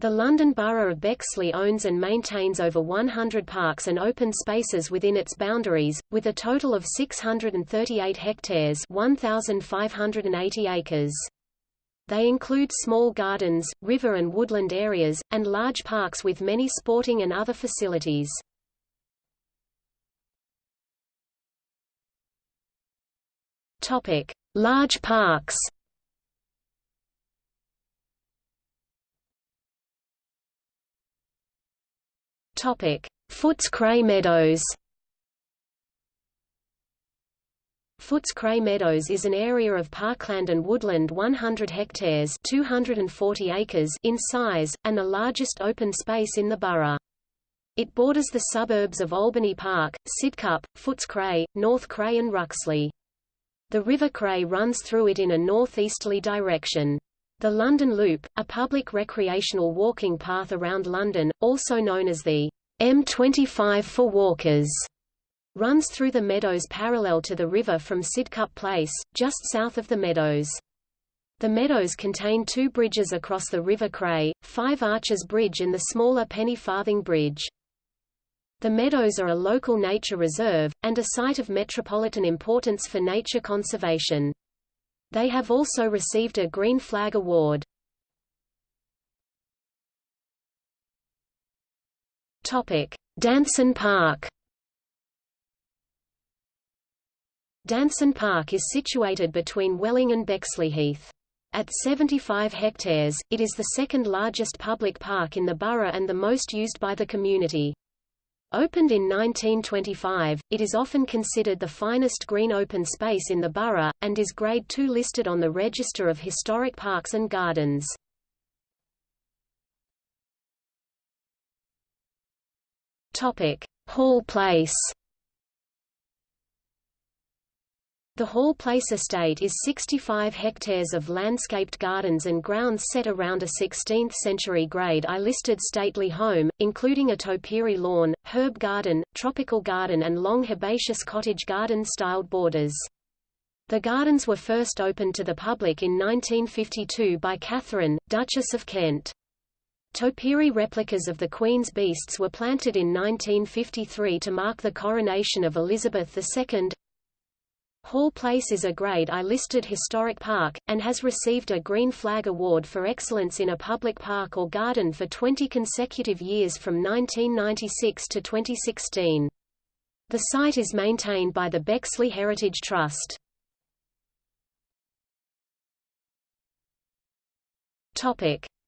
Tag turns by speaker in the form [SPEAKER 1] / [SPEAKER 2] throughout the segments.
[SPEAKER 1] The London Borough of Bexley owns and maintains over 100 parks and open spaces within its boundaries, with a total of 638 hectares 1,580 acres. They include small gardens, river and woodland areas, and large parks with many sporting and other facilities. Large parks. Footscray Meadows. Footscray Meadows is an area of parkland and woodland 100 hectares 240 acres in size, and the largest open space in the borough. It borders the suburbs of Albany Park, Sidcup, Footscray, North Cray and Ruxley. The River Cray runs through it in a northeasterly direction. The London Loop, a public recreational walking path around London, also known as the M25 for walkers, runs through the meadows parallel to the river from Sidcup Place, just south of the meadows. The meadows contain two bridges across the River Cray, Five Arches Bridge and the smaller Penny Farthing Bridge. The meadows are a local nature reserve, and a site of metropolitan importance for nature conservation. They have also received a Green Flag Award. Danson Park Danson Park is situated between Welling and Bexleyheath. At 75 hectares, it is the second largest public park in the borough and the most used by the community. Opened in 1925, it is often considered the finest green open space in the borough, and is Grade II listed on the Register of Historic Parks and Gardens. Hall Place The Hall Place estate is 65 hectares of landscaped gardens and grounds set around a 16th-century Grade I listed stately home, including a topiary lawn, herb garden, tropical garden and long herbaceous cottage garden-styled borders. The gardens were first opened to the public in 1952 by Catherine, Duchess of Kent. Topiary replicas of the Queen's beasts were planted in 1953 to mark the coronation of Elizabeth II. Hall Place is a Grade I listed historic park, and has received a Green Flag Award for excellence in a public park or garden for 20 consecutive years from 1996 to 2016. The site is maintained by the Bexley Heritage Trust.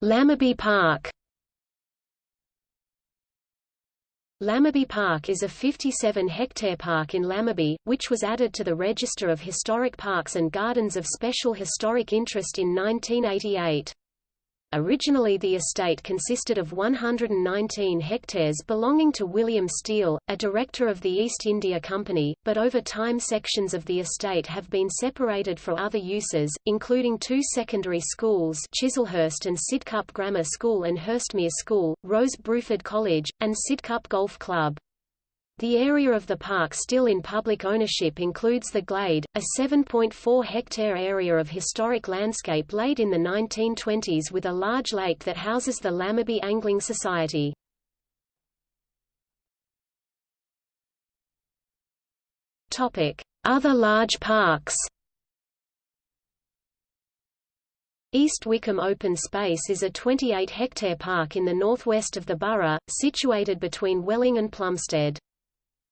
[SPEAKER 1] Lamorbey Park Lamorbey Park is a 57-hectare park in Lamorbey, which was added to the Register of Historic Parks and Gardens of Special Historic Interest in 1988. Originally the estate consisted of 119 hectares belonging to William Steele, a director of the East India Company, but over time sections of the estate have been separated for other uses, including two secondary schools Chislehurst and Sidcup Grammar School and Hurstmere School, Rose Bruford College, and Sidcup Golf Club. The area of the park still in public ownership includes the Glade, a 7.4-hectare area of historic landscape laid in the 1920s with a large lake that houses the Lamorbey Angling Society. Other large parks East Wickham Open Space is a 28-hectare park in the northwest of the borough, situated between Welling and Plumstead.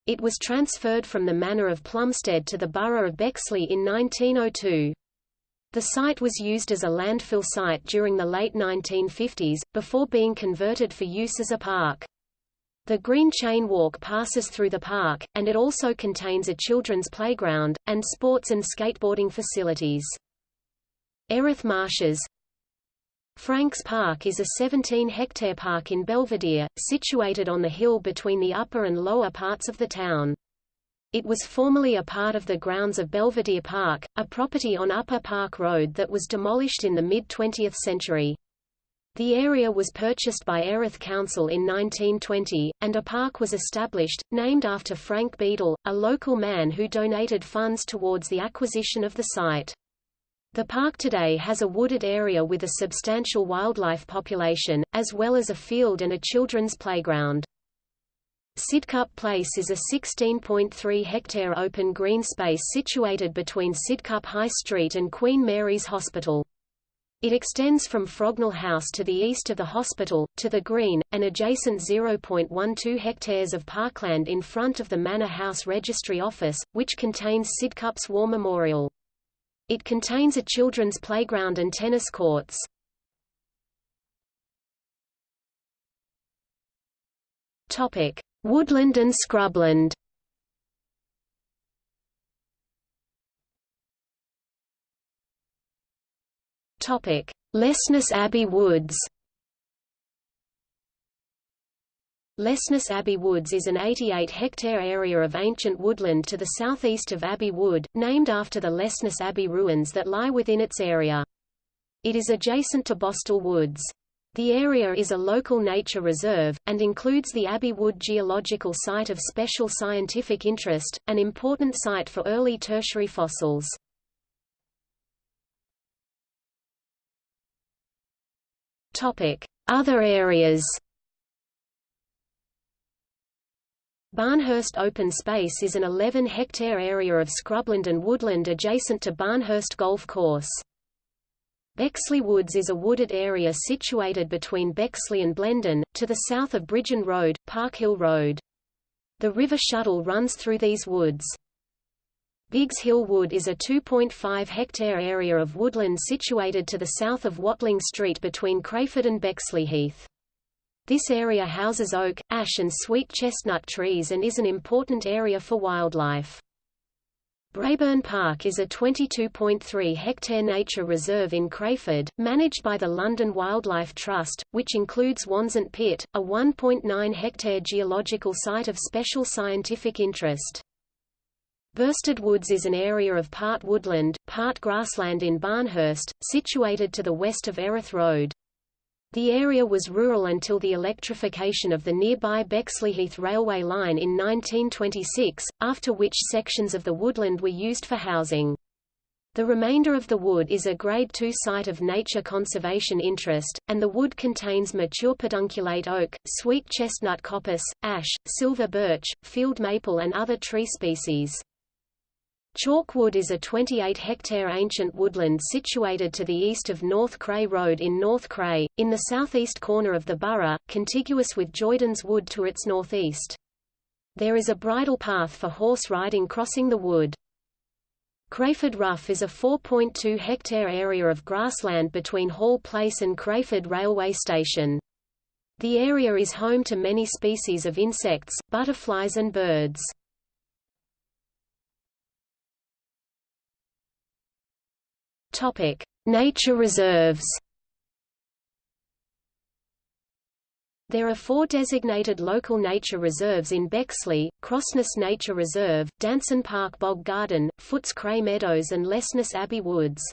[SPEAKER 1] It was transferred from the manor of Plumstead to the borough of Bexley in 1902. The site was used as a landfill site during the late 1950s, before being converted for use as a park. The Green Chain Walk passes through the park, and it also contains a children's playground, and sports and skateboarding facilities. Erith Marshes Franks Park is a 17-hectare park in Belvedere, situated on the hill between the upper and lower parts of the town. It was formerly a part of the grounds of Belvedere Park, a property on Upper Park Road that was demolished in the mid-20th century. The area was purchased by Erith Council in 1920, and a park was established, named after Frank Beadle, a local man who donated funds towards the acquisition of the site. The park today has a wooded area with a substantial wildlife population, as well as a field and a children's playground. Sidcup Place is a 16.3 hectare open green space situated between Sidcup High Street and Queen Mary's Hospital. It extends from Frognal House to the east of the hospital, to the green, and adjacent 0.12 hectares of parkland in front of the Manor House Registry Office, which contains Sidcup's War Memorial. It contains a children's playground and tennis courts. Topic: Woodland and scrubland Topic: Lesness Abbey Woods. Lesness Abbey Woods is an 88-hectare area of ancient woodland to the southeast of Abbey Wood, named after the Lesness Abbey ruins that lie within its area. It is adjacent to Bostal Woods. The area is a local nature reserve, and includes the Abbey Wood Geological Site of Special Scientific Interest, an important site for early tertiary fossils. Other areas Barnehurst Open Space is an 11-hectare area of scrubland and woodland adjacent to Barnehurst Golf Course. Bexley Woods is a wooded area situated between Bexley and Blendon, to the south of Bridgen Road, Parkhill Road. The River Shuttle runs through these woods. Biggs Hill Wood is a 2.5 hectare area of woodland situated to the south of Watling Street between Crayford and Bexley Heath. This area houses oak, ash and sweet chestnut trees and is an important area for wildlife. Braeburn Park is a 22.3 hectare nature reserve in Crayford, managed by the London Wildlife Trust, which includes Wansunt Pit, a 1.9 hectare geological site of special scientific interest. Bursted Woods is an area of part woodland, part grassland in Barnehurst, situated to the west of Erith Road. The area was rural until the electrification of the nearby Bexleyheath railway line in 1926, after which sections of the woodland were used for housing. The remainder of the wood is a Grade II site of nature conservation interest, and the wood contains mature pedunculate oak, sweet chestnut coppice, ash, silver birch, field maple and other tree species. Chalkwood is a 28-hectare ancient woodland situated to the east of North Cray Road in North Cray, in the southeast corner of the borough, contiguous with Joydens Wood to its northeast. There is a bridle path for horse riding crossing the wood. Crayford Rough is a 4.2-hectare area of grassland between Hall Place and Crayford Railway Station. The area is home to many species of insects, butterflies and birds. Topic: Nature reserves. There are four designated local nature reserves in Bexley, Crossness Nature Reserve, Danson Park Bog Garden, Foots Cray Meadows and Lesness Abbey Woods.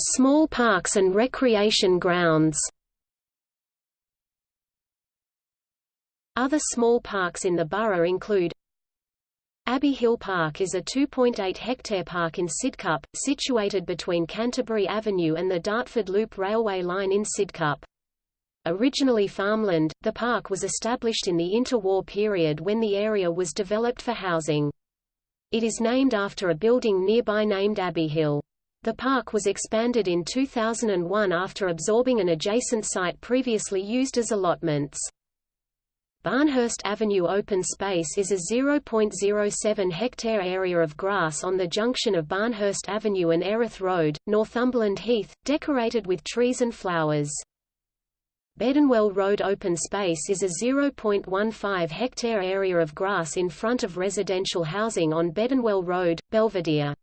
[SPEAKER 1] Small parks and recreation grounds Other small parks in the borough include Abbey Hill Park is a 2.8-hectare park in Sidcup, situated between Canterbury Avenue and the Dartford Loop railway line in Sidcup. Originally farmland, the park was established in the interwar period when the area was developed for housing. It is named after a building nearby named Abbey Hill. The park was expanded in 2001 after absorbing an adjacent site previously used as allotments. Barnehurst Avenue Open Space is a 0.07 hectare area of grass on the junction of Barnehurst Avenue and Erith Road, Northumberland Heath, decorated with trees and flowers. Bedenwell Road Open Space is a 0.15 hectare area of grass in front of residential housing on Bedenwell Road, Belvedere.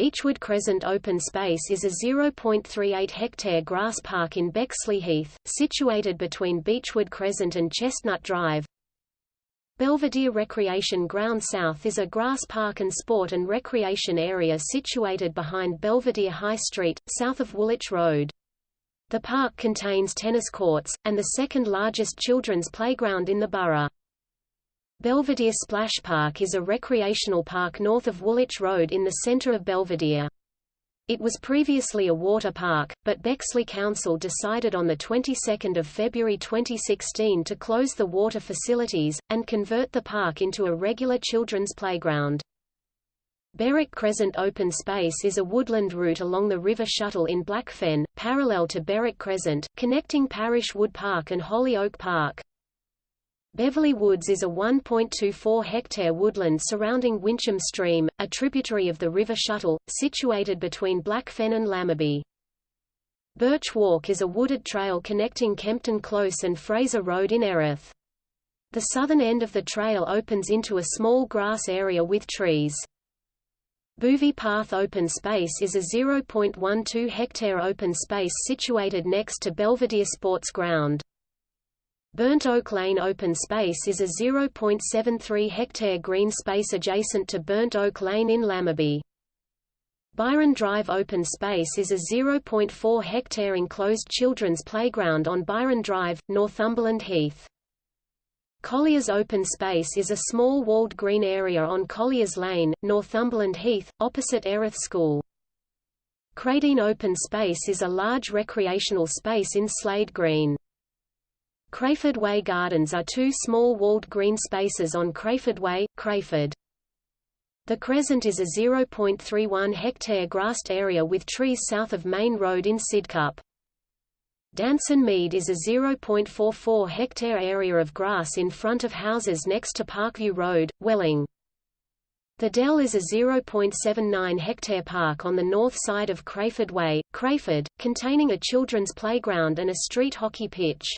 [SPEAKER 1] Beechwood Crescent Open Space is a 0.38 hectare grass park in Bexley Heath, situated between Beechwood Crescent and Chestnut Drive. Belvedere Recreation Ground South is a grass park and sport and recreation area situated behind Belvedere High Street, south of Woolwich Road. The park contains tennis courts, and the second largest children's playground in the borough. Belvedere Splash Park is a recreational park north of Woolwich Road in the centre of Belvedere. It was previously a water park, but Bexley Council decided on the 22nd of February 2016 to close the water facilities, and convert the park into a regular children's playground. Berwick Crescent Open Space is a woodland route along the River Shuttle in Blackfen, parallel to Berwick Crescent, connecting Parish Wood Park and Hollyoake Park. Beverley Woods is a 1.24-hectare woodland surrounding Wincham Stream, a tributary of the River Shuttle, situated between Blackfen and Lamorbey. Birch Walk is a wooded trail connecting Kempton Close and Fraser Road in Erith. The southern end of the trail opens into a small grass area with trees. Boothie Path Open Space is a 0.12-hectare open space situated next to Belvedere Sports Ground. Burnt Oak Lane Open Space is a 0.73-hectare green space adjacent to Burnt Oak Lane in Lamorbey. Byron Drive Open Space is a 0.4-hectare enclosed children's playground on Byron Drive, Northumberland Heath. Colliers Open Space is a small walled green area on Colliers Lane, Northumberland Heath, opposite Erith School. Cradine Open Space is a large recreational space in Slade Green. Crayford Way Gardens are two small walled green spaces on Crayford Way, Crayford. The Crescent is a 0.31 hectare grassed area with trees south of Main Road in Sidcup. Danson Mead is a 0.44 hectare area of grass in front of houses next to Parkview Road, Welling. The Dell is a 0.79 hectare park on the north side of Crayford Way, Crayford, containing a children's playground and a street hockey pitch.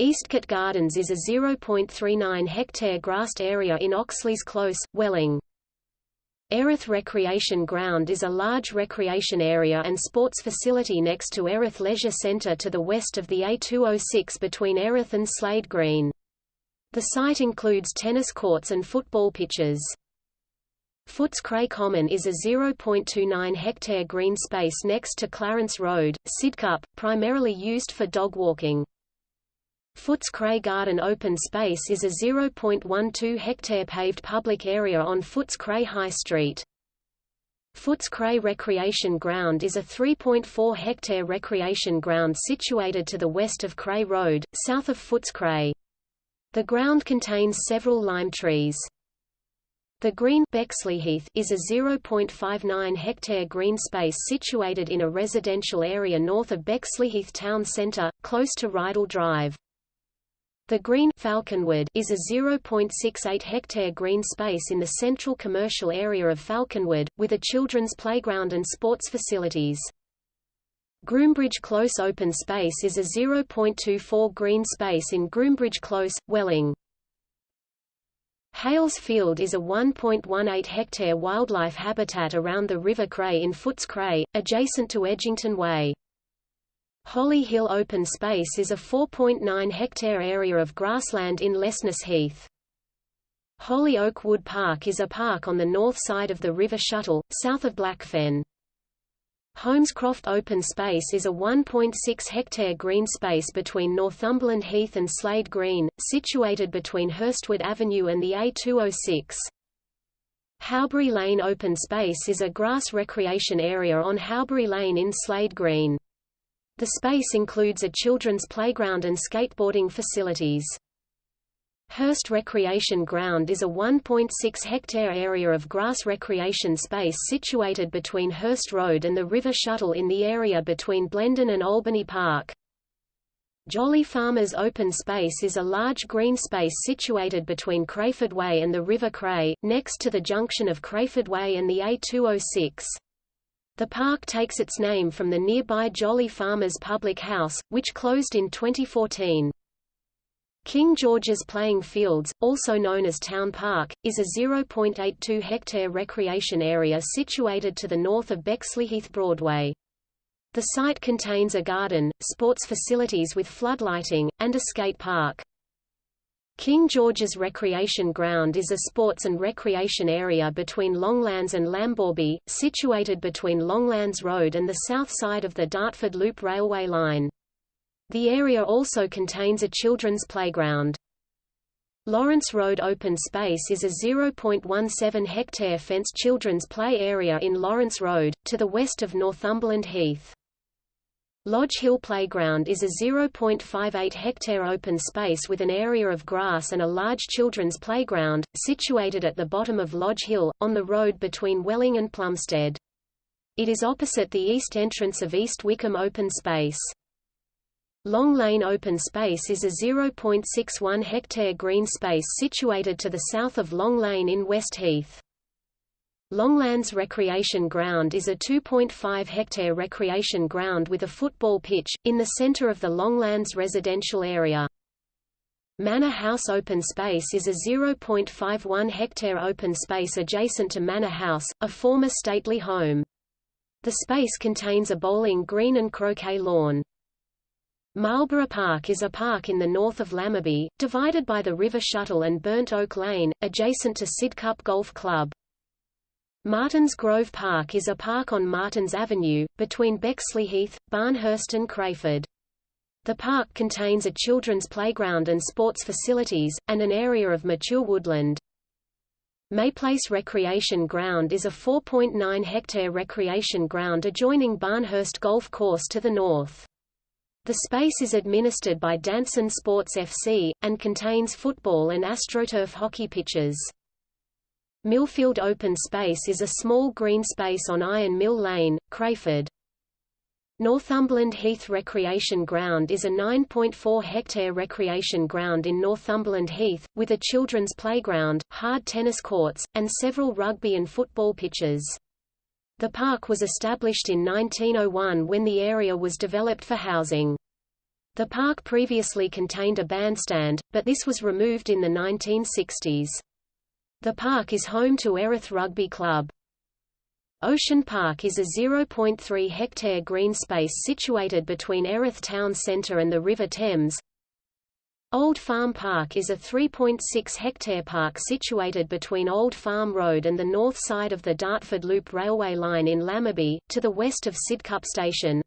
[SPEAKER 1] Eastcote Gardens is a 0.39 hectare grassed area in Oxleys Close, Welling. Erith Recreation Ground is a large recreation area and sports facility next to Erith Leisure Centre to the west of the A206 between Erith and Slade Green. The site includes tennis courts and football pitches. Footscray Common is a 0.29 hectare green space next to Clarence Road, Sidcup, primarily used for dog walking. Footscray Garden Open Space is a 0.12 hectare paved public area on Footscray High Street. Footscray Recreation Ground is a 3.4 hectare recreation ground situated to the west of Cray Road, south of Footscray. The ground contains several lime trees. The Green Bexleyheath is a 0.59 hectare green space situated in a residential area north of Bexleyheath town centre, close to Rydal Drive. The Green Falconwood is a 0.68 hectare green space in the central commercial area of Falconwood, with a children's playground and sports facilities. Groombridge Close Open Space is a 0.24 green space in Groombridge Close, Welling. Hales Field is a 1.18 hectare wildlife habitat around the River Cray in Footscray, adjacent to Edgington Way. Holly Hill Open Space is a 4.9 hectare area of grassland in Lessness Heath. Hollyoake Wood Park is a park on the north side of the River Shuttle, south of Blackfen. Holmescroft Open Space is a 1.6 hectare green space between Northumberland Heath and Slade Green, situated between Hurstwood Avenue and the A206. Howbury Lane Open Space is a grass recreation area on Howbury Lane in Slade Green. The space includes a children's playground and skateboarding facilities. Hurst Recreation Ground is a 1.6-hectare area of grass recreation space situated between Hurst Road and the River Shuttle in the area between Blendon and Albany Park. Jolly Farmers Open Space is a large green space situated between Crayford Way and the River Cray, next to the junction of Crayford Way and the A206. The park takes its name from the nearby Jolly Farmers Public House, which closed in 2014. King George's Playing Fields, also known as Town Park, is a 0.82 hectare recreation area situated to the north of Bexleyheath Broadway. The site contains a garden, sports facilities with floodlighting, and a skate park. King George's Recreation Ground is a sports and recreation area between Longlands and Lamorbey, situated between Longlands Road and the south side of the Dartford Loop railway line. The area also contains a children's playground. Lawrence Road Open Space is a 0.17 hectare fenced children's play area in Lawrence Road, to the west of Northumberland Heath. Lodge Hill Playground is a 0.58 hectare open space with an area of grass and a large children's playground, situated at the bottom of Lodge Hill, on the road between Welling and Plumstead. It is opposite the east entrance of East Wickham Open Space. Long Lane Open Space is a 0.61 hectare green space situated to the south of Long Lane in West Heath. Longlands Recreation Ground is a 2.5 hectare recreation ground with a football pitch, in the center of the Longlands residential area. Manor House Open Space is a 0.51 hectare open space adjacent to Manor House, a former stately home. The space contains a bowling green and croquet lawn. Marlborough Park is a park in the north of Lamorbey, divided by the River Shuttle and Burnt Oak Lane, adjacent to Sidcup Golf Club. Martins Grove Park is a park on Martins Avenue, between Bexley Heath, Barnehurst and Crayford. The park contains a children's playground and sports facilities, and an area of mature woodland. Mayplace Recreation Ground is a 4.9 hectare recreation ground adjoining Barnehurst Golf Course to the north. The space is administered by Danson Sports FC, and contains football and AstroTurf hockey pitches. Millfield Open Space is a small green space on Iron Mill Lane, Crayford. Northumberland Heath Recreation Ground is a 9.4 hectare recreation ground in Northumberland Heath, with a children's playground, hard tennis courts, and several rugby and football pitches. The park was established in 1901 when the area was developed for housing. The park previously contained a bandstand, but this was removed in the 1960s. The park is home to Erith Rugby Club. Ocean Park is a 0.3 hectare green space situated between Erith Town Centre and the River Thames, Old Farm Park is a 3.6 hectare park situated between Old Farm Road and the north side of the Dartford Loop railway line in Lamorbey, to the west of Sidcup Station.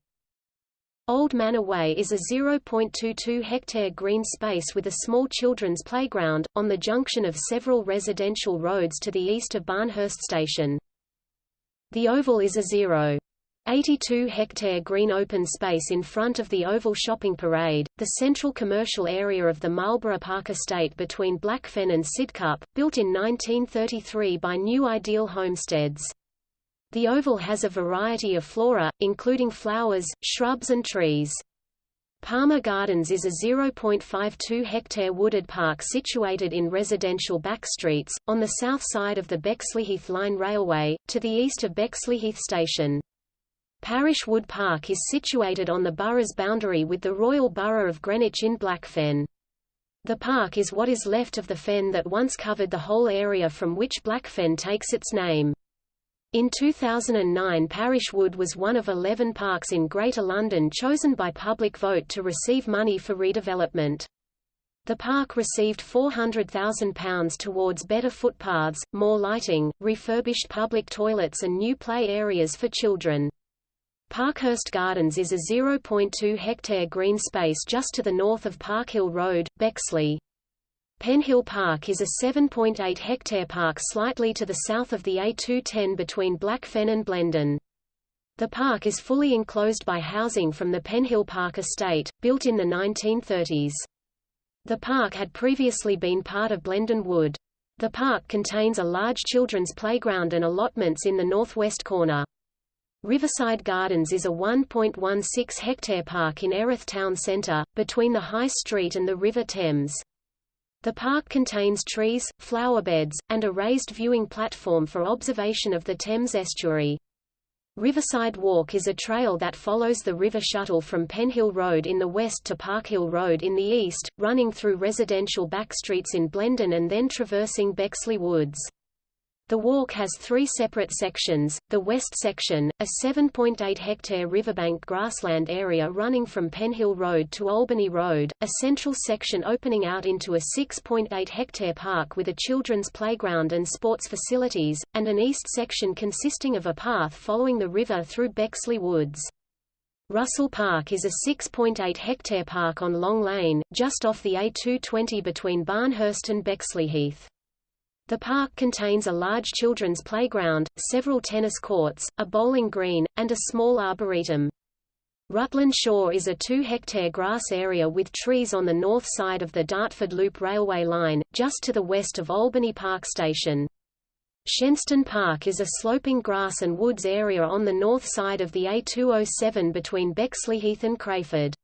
[SPEAKER 1] Old Manor Way is a 0.22 hectare green space with a small children's playground, on the junction of several residential roads to the east of Barnehurst Station. The Oval is a 0. 82 hectare green open space in front of the Oval Shopping Parade, the central commercial area of the Marlborough Park estate between Blackfen and Sidcup, built in 1933 by New Ideal Homesteads. The oval has a variety of flora, including flowers, shrubs and trees. Palmer Gardens is a 0.52 hectare wooded park situated in residential backstreets, on the south side of the Bexleyheath Line Railway, to the east of Bexleyheath Station. Parish Wood Park is situated on the borough's boundary with the Royal Borough of Greenwich in Blackfen. The park is what is left of the fen that once covered the whole area from which Blackfen takes its name. In 2009 Parish Wood was one of 11 parks in Greater London chosen by public vote to receive money for redevelopment. The park received £400,000 towards better footpaths, more lighting, refurbished public toilets and new play areas for children. Parkhurst Gardens is a 0.2 hectare green space just to the north of Parkhill Road, Bexley. Penhill Park is a 7.8 hectare park slightly to the south of the A210 between Blackfen and Blendon. The park is fully enclosed by housing from the Penhill Park estate, built in the 1930s. The park had previously been part of Blendon Wood. The park contains a large children's playground and allotments in the northwest corner. Riverside Gardens is a 1.16 hectare park in Erith Town Centre, between the High Street and the River Thames. The park contains trees, flowerbeds, and a raised viewing platform for observation of the Thames estuary. Riverside Walk is a trail that follows the river shuttle from Penhill Road in the west to Parkhill Road in the east, running through residential backstreets in Blendon and then traversing Bexley Woods. The walk has three separate sections, the west section, a 7.8 hectare riverbank grassland area running from Penhill Road to Albany Road, a central section opening out into a 6.8 hectare park with a children's playground and sports facilities, and an east section consisting of a path following the river through Bexley Woods. Russell Park is a 6.8 hectare park on Long Lane, just off the A220 between Barnehurst and Bexleyheath. The park contains a large children's playground, several tennis courts, a bowling green, and a small arboretum. Rutland Shaw is a 2-hectare grass area with trees on the north side of the Dartford Loop railway line, just to the west of Albany Park Station. Shenstone Park is a sloping grass and woods area on the north side of the A207 between Bexleyheath and Crayford.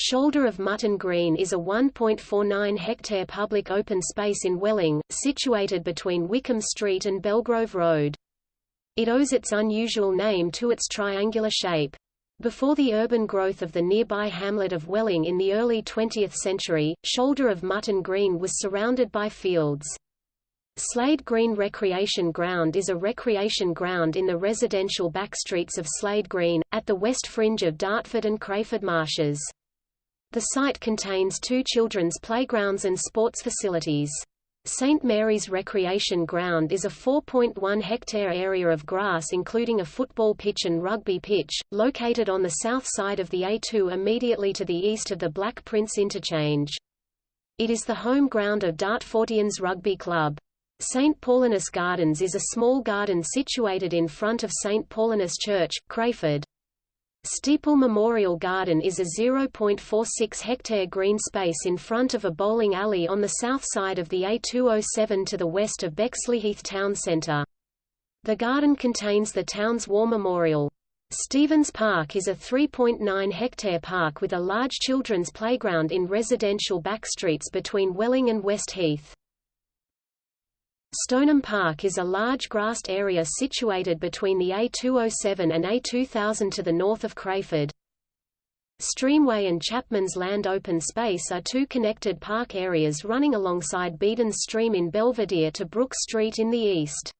[SPEAKER 1] Shoulder of Mutton Green is a 1.49 hectare public open space in Welling, situated between Wickham Street and Belgrove Road. It owes its unusual name to its triangular shape. Before the urban growth of the nearby hamlet of Welling in the early 20th century, Shoulder of Mutton Green was surrounded by fields. Slade Green Recreation Ground is a recreation ground in the residential backstreets of Slade Green, at the west fringe of Dartford and Crayford Marshes. The site contains two children's playgrounds and sports facilities. St. Mary's Recreation Ground is a 4.1 hectare area of grass including a football pitch and rugby pitch, located on the south side of the A2 immediately to the east of the Black Prince interchange. It is the home ground of Dartfordians Rugby Club. St. Paulinus Gardens is a small garden situated in front of St. Paulinus Church, Crayford. Steeple Memorial Garden is a 0.46 hectare green space in front of a bowling alley on the south side of the A207 to the west of Bexleyheath Town Centre. The garden contains the town's war memorial. Stevens Park is a 3.9 hectare park with a large children's playground in residential backstreets between Welling and West Heath. Stoneham Park is a large grassed area situated between the A207 and A2000 to the north of Crayford. Streamway and Chapman's Land Open Space are two connected park areas running alongside Beedon's Stream in Belvedere to Brook Street in the east.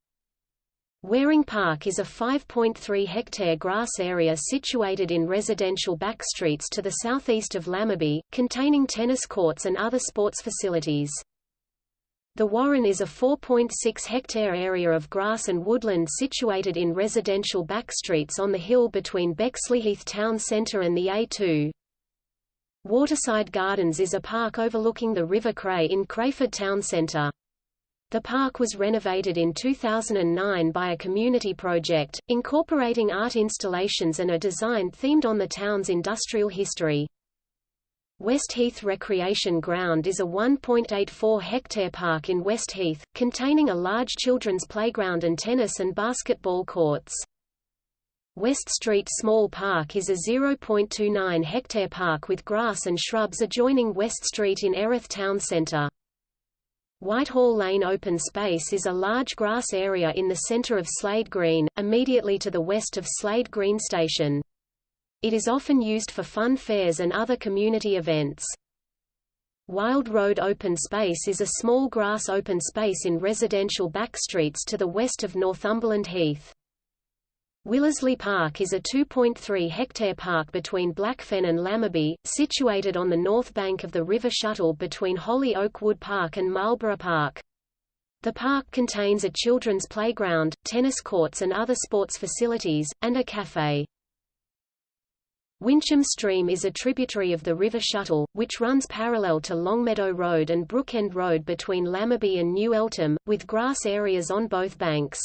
[SPEAKER 1] Waring Park is a 5.3 hectare grass area situated in residential backstreets to the southeast of Lamorbey, containing tennis courts and other sports facilities. The Warren is a 4.6 hectare area of grass and woodland situated in residential backstreets on the hill between Bexleyheath Town Centre and the A2. Waterside Gardens is a park overlooking the River Cray in Crayford Town Centre. The park was renovated in 2009 by a community project, incorporating art installations and a design themed on the town's industrial history. Westheath Recreation Ground is a 1.84 hectare park in West Heath, containing a large children's playground and tennis and basketball courts. West Street Small Park is a 0.29 hectare park with grass and shrubs adjoining West Street in Erith Town Centre. Whitehall Lane Open Space is a large grass area in the centre of Slade Green, immediately to the west of Slade Green Station. It is often used for fun fairs and other community events. Wild Road Open Space is a small grass open space in residential backstreets to the west of Northumberland Heath. Willersley Park is a 2.3 hectare park between Blackfen and Lamorbey, situated on the north bank of the River Shuttle between Hollyoake Wood Park and Marlborough Park. The park contains a children's playground, tennis courts and other sports facilities, and a café. Wincham Stream is a tributary of the River Shuttle, which runs parallel to Longmeadow Road and Brookend Road between Lamorbey and New Eltham, with grass areas on both banks.